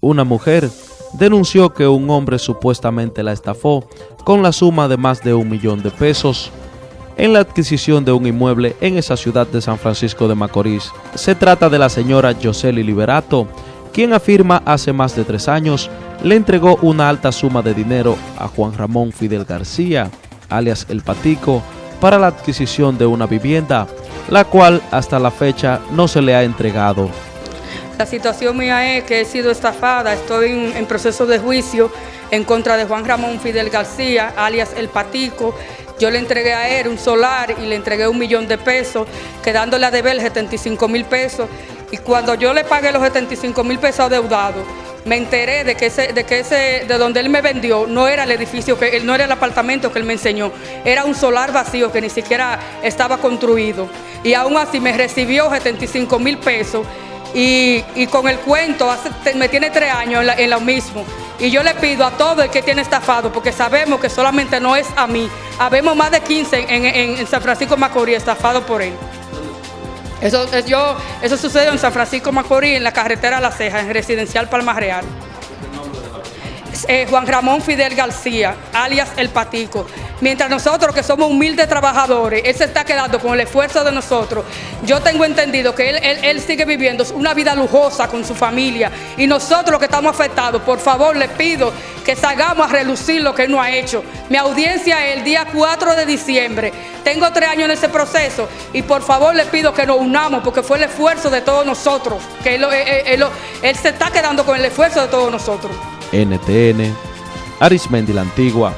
Una mujer denunció que un hombre supuestamente la estafó con la suma de más de un millón de pesos en la adquisición de un inmueble en esa ciudad de San Francisco de Macorís. Se trata de la señora Yoseli Liberato, quien afirma hace más de tres años le entregó una alta suma de dinero a Juan Ramón Fidel García, alias El Patico, para la adquisición de una vivienda, la cual hasta la fecha no se le ha entregado. La situación mía es que he sido estafada, estoy en, proceso de juicio en contra de Juan Ramón Fidel García, alias El Patico, yo le entregué a él un solar y le entregué un millón de pesos, quedándole a deber 75 mil pesos. Y cuando yo le pagué los 75 mil pesos adeudados, me enteré de que ese, de que ese, de donde él me vendió, no era el edificio, que no era el apartamento que él me enseñó, era un solar vacío que ni siquiera estaba construido. Y aún así me recibió 75 mil pesos y, con el cuento me tiene tres años en, lo mismo. Y yo le pido a todo el que tiene estafado, porque sabemos que solamente no es a mí, habemos más de 15 en, San Francisco Macorís estafado por él. Eso, eso sucedió en San Francisco Macorís, en la carretera La Ceja, en Residencial Palma Real. Eh, Juan Ramón Fidel García, alias El Patico. Mientras nosotros que somos humildes trabajadores, él se está quedando con el esfuerzo de nosotros. Yo tengo entendido que él, sigue viviendo una vida lujosa con su familia y nosotros que estamos afectados, por favor le pido que salgamos a relucir lo que él no ha hecho. Mi audiencia es el día 4 de diciembre. Tengo tres años en ese proceso y por favor le pido que nos unamos porque fue el esfuerzo de todos nosotros, que él se está quedando con el esfuerzo de todos nosotros. NTN, Arismendi la Antigua,